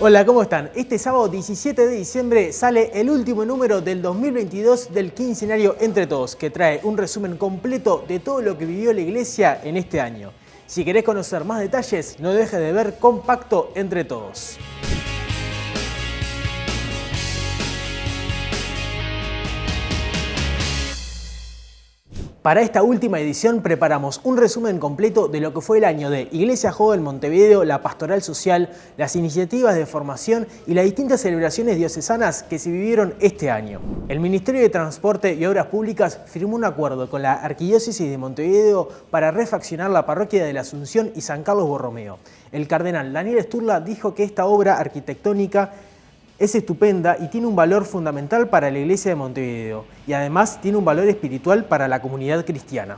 Hola, ¿cómo están? Este sábado 17 de diciembre sale el último número del 2022 del quincenario Entre Todos, que trae un resumen completo de todo lo que vivió la iglesia en este año. Si querés conocer más detalles, no dejes de ver Compacto Entre Todos. Para esta última edición preparamos un resumen completo de lo que fue el año de Iglesia Joven Montevideo, la pastoral social, las iniciativas de formación y las distintas celebraciones diocesanas que se vivieron este año. El Ministerio de Transporte y Obras Públicas firmó un acuerdo con la Arquidiócesis de Montevideo para refaccionar la parroquia de la Asunción y San Carlos Borromeo. El cardenal Daniel Sturla dijo que esta obra arquitectónica es estupenda y tiene un valor fundamental para la iglesia de Montevideo y además tiene un valor espiritual para la comunidad cristiana.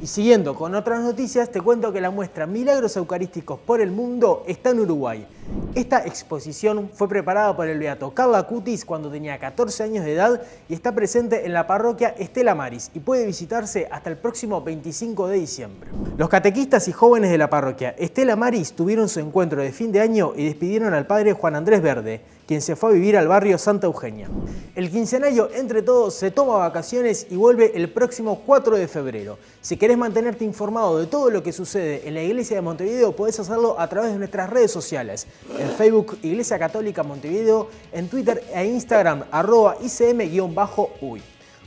Y siguiendo con otras noticias, te cuento que la muestra Milagros Eucarísticos por el Mundo está en Uruguay. Esta exposición fue preparada por el beato Carla Cutis cuando tenía 14 años de edad y está presente en la parroquia Estela Maris y puede visitarse hasta el próximo 25 de diciembre. Los catequistas y jóvenes de la parroquia Estela Maris tuvieron su encuentro de fin de año y despidieron al padre Juan Andrés Verde, quien se fue a vivir al barrio Santa Eugenia. El quincenario Entre Todos se toma vacaciones y vuelve el próximo 4 de febrero. Si querés mantenerte informado de todo lo que sucede en la iglesia de Montevideo, podés hacerlo a través de nuestras redes sociales. En Facebook Iglesia Católica Montevideo, en Twitter e Instagram arroba ICM-uy.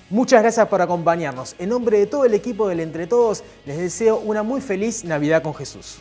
Muchas gracias por acompañarnos. En nombre de todo el equipo del Entre Todos, les deseo una muy feliz Navidad con Jesús.